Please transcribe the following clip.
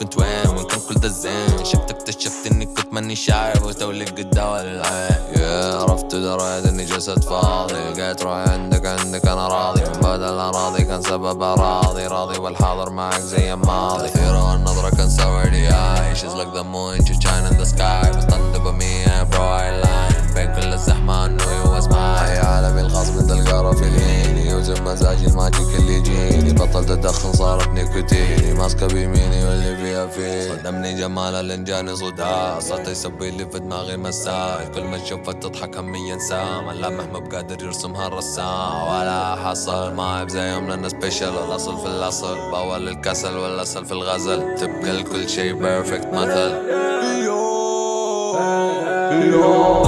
كنت وين وين كان كل ده زين؟ شفت اكتشفت اني كنت مانيش عارف وتولد قدام العين يا عرفت دريت إني جسد فاضي. لقيت روحي عندك عندك أنا راضي. من بدل اراضي كان سبب أراضي. راضي والحاضر معك زي الماضي. هيرو النظرة كان سوردي اي she's like the moon she shine in the sky. بس طنطبة مية برو اي لاين بين كل الزحمة ادخن صارت نيكوتيني ماسكة بيميني واللي فيها فيه صدمني جمالها لين جاني صداع صرت يسوي لي في دماغي مسائل كل ما تشوفها تضحك همي ينسى. ملامح ما بقادر يرسمها الرسام ولا حصل. ما زي يوم لنا سبيشل الأصل في الأصل. بأول الكسل والاصل في الغزل. تبقى الكل شي بيرفكت مثل. Yo.